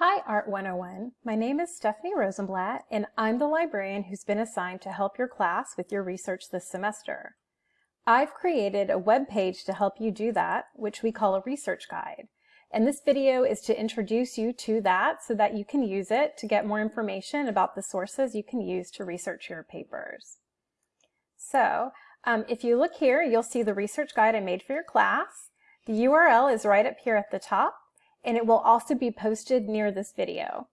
Hi Art 101. My name is Stephanie Rosenblatt and I'm the librarian who's been assigned to help your class with your research this semester. I've created a web page to help you do that, which we call a research guide. And this video is to introduce you to that so that you can use it to get more information about the sources you can use to research your papers. So um, if you look here, you'll see the research guide I made for your class. The URL is right up here at the top and it will also be posted near this video.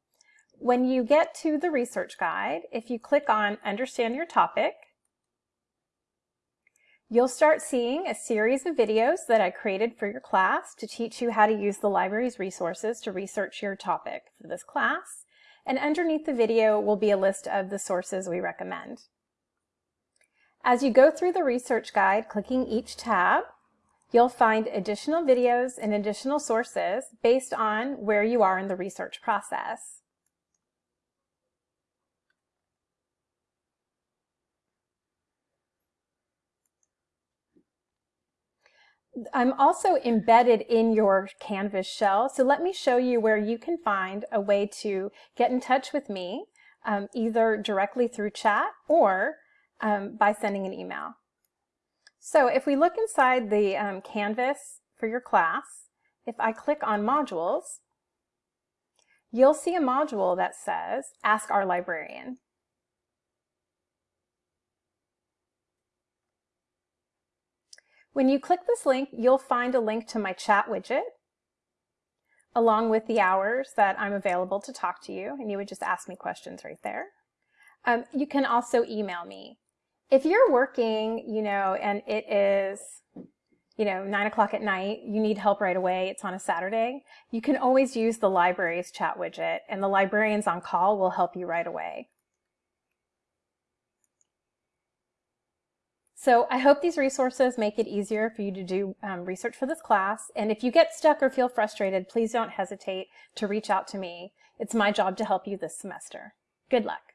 When you get to the research guide, if you click on Understand Your Topic, you'll start seeing a series of videos that I created for your class to teach you how to use the library's resources to research your topic for this class. And underneath the video will be a list of the sources we recommend. As you go through the research guide, clicking each tab, You'll find additional videos and additional sources based on where you are in the research process. I'm also embedded in your Canvas shell, so let me show you where you can find a way to get in touch with me, um, either directly through chat or um, by sending an email. So if we look inside the um, Canvas for your class, if I click on modules, you'll see a module that says Ask Our Librarian. When you click this link, you'll find a link to my chat widget along with the hours that I'm available to talk to you, and you would just ask me questions right there. Um, you can also email me if you're working, you know, and it is, you know, nine o'clock at night, you need help right away, it's on a Saturday, you can always use the library's chat widget and the librarians on call will help you right away. So I hope these resources make it easier for you to do um, research for this class. And if you get stuck or feel frustrated, please don't hesitate to reach out to me. It's my job to help you this semester. Good luck.